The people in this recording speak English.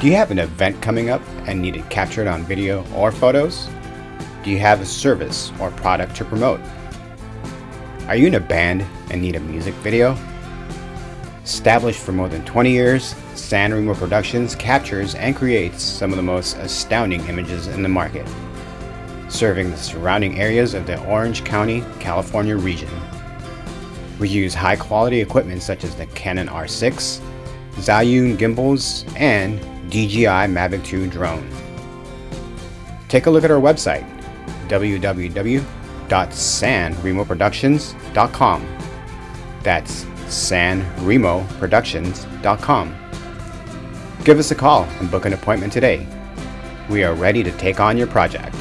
Do you have an event coming up and need it captured on video or photos? Do you have a service or product to promote? Are you in a band and need a music video? Established for more than 20 years, San Remo Productions captures and creates some of the most astounding images in the market, serving the surrounding areas of the Orange County, California region. We use high quality equipment such as the Canon R6, Zhiyun gimbals, and DJI Mavic 2 drone. Take a look at our website www.sanremoproductions.com. That's sanremoproductions.com. Give us a call and book an appointment today. We are ready to take on your project.